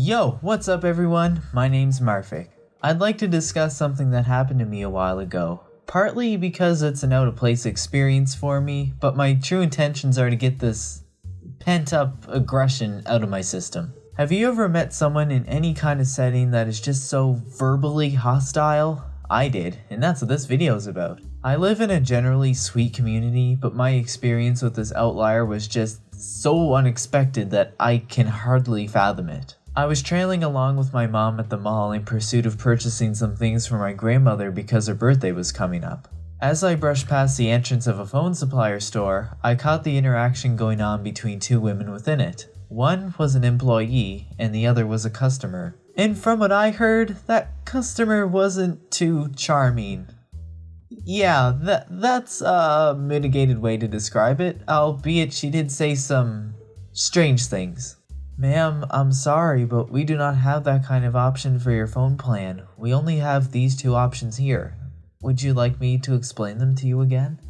Yo, what's up everyone? My name's Marfik. I'd like to discuss something that happened to me a while ago. Partly because it's an out of place experience for me, but my true intentions are to get this pent up aggression out of my system. Have you ever met someone in any kind of setting that is just so verbally hostile? I did, and that's what this video is about. I live in a generally sweet community, but my experience with this outlier was just so unexpected that I can hardly fathom it. I was trailing along with my mom at the mall in pursuit of purchasing some things for my grandmother because her birthday was coming up. As I brushed past the entrance of a phone supplier store, I caught the interaction going on between two women within it. One was an employee, and the other was a customer. And from what I heard, that customer wasn't too charming. Yeah, that that's a mitigated way to describe it, albeit she did say some strange things. Ma'am, I'm sorry, but we do not have that kind of option for your phone plan. We only have these two options here. Would you like me to explain them to you again?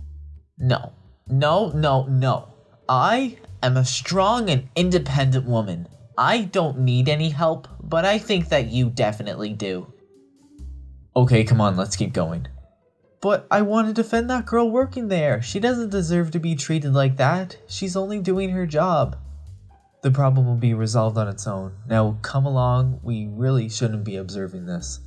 No. No, no, no. I am a strong and independent woman. I don't need any help, but I think that you definitely do. Okay, come on, let's keep going. But I want to defend that girl working there. She doesn't deserve to be treated like that. She's only doing her job. The problem will be resolved on its own. Now come along, we really shouldn't be observing this.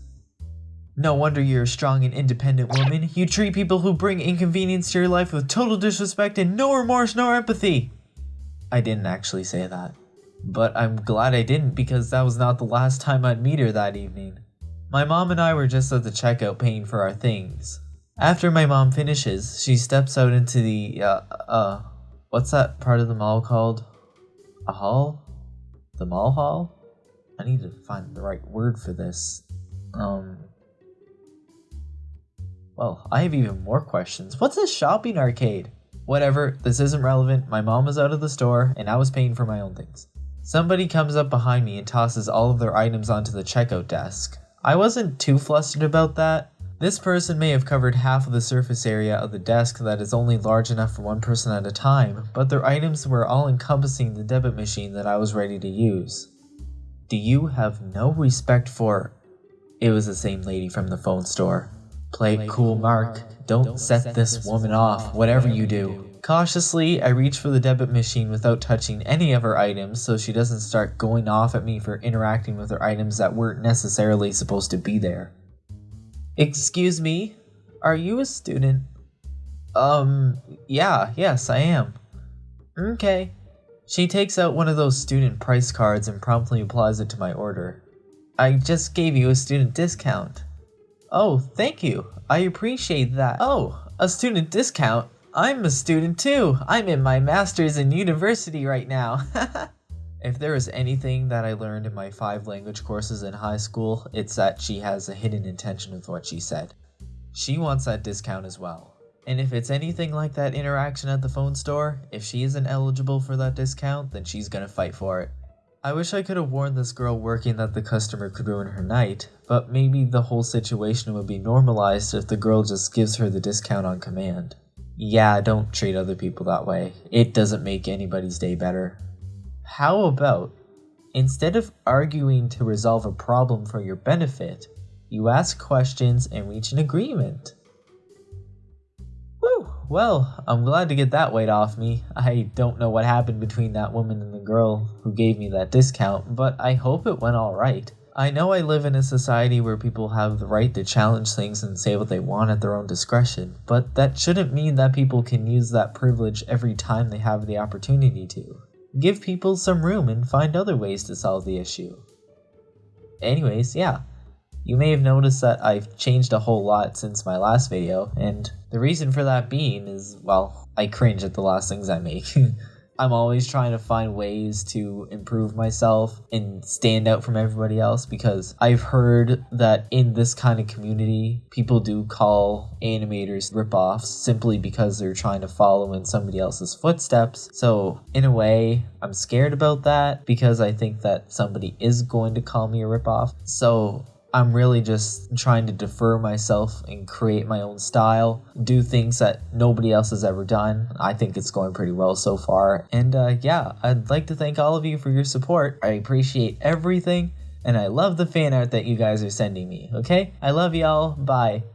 No wonder you're a strong and independent woman. You treat people who bring inconvenience to your life with total disrespect and no remorse nor empathy. I didn't actually say that. But I'm glad I didn't because that was not the last time I'd meet her that evening. My mom and I were just at the checkout paying for our things. After my mom finishes, she steps out into the, uh, uh, what's that part of the mall called? A hall? The mall hall? I need to find the right word for this. Um. Well, I have even more questions. What's a shopping arcade? Whatever, this isn't relevant. My mom was out of the store and I was paying for my own things. Somebody comes up behind me and tosses all of their items onto the checkout desk. I wasn't too flustered about that. This person may have covered half of the surface area of the desk that is only large enough for one person at a time, but their items were all encompassing the debit machine that I was ready to use. Do you have no respect for... It was the same lady from the phone store. Play it cool, Mark. Don't set this woman off, whatever you do. Cautiously, I reach for the debit machine without touching any of her items so she doesn't start going off at me for interacting with her items that weren't necessarily supposed to be there. Excuse me, are you a student? Um, yeah, yes, I am. Okay. She takes out one of those student price cards and promptly applies it to my order. I just gave you a student discount. Oh, thank you. I appreciate that. Oh, a student discount? I'm a student too. I'm in my master's in university right now. If there is anything that I learned in my five language courses in high school, it's that she has a hidden intention with what she said. She wants that discount as well. And if it's anything like that interaction at the phone store, if she isn't eligible for that discount, then she's gonna fight for it. I wish I could have warned this girl working that the customer could ruin her night, but maybe the whole situation would be normalized if the girl just gives her the discount on command. Yeah, don't treat other people that way. It doesn't make anybody's day better. How about, instead of arguing to resolve a problem for your benefit, you ask questions and reach an agreement? Whew, well, I'm glad to get that weight off me. I don't know what happened between that woman and the girl who gave me that discount, but I hope it went alright. I know I live in a society where people have the right to challenge things and say what they want at their own discretion, but that shouldn't mean that people can use that privilege every time they have the opportunity to. Give people some room and find other ways to solve the issue. Anyways, yeah. You may have noticed that I've changed a whole lot since my last video, and the reason for that being is, well, I cringe at the last things I make. I'm always trying to find ways to improve myself and stand out from everybody else because I've heard that in this kind of community, people do call animators ripoffs simply because they're trying to follow in somebody else's footsteps. So, in a way, I'm scared about that because I think that somebody is going to call me a ripoff. So, I'm really just trying to defer myself and create my own style, do things that nobody else has ever done. I think it's going pretty well so far. And uh, yeah, I'd like to thank all of you for your support. I appreciate everything, and I love the fan art that you guys are sending me, okay? I love y'all. Bye.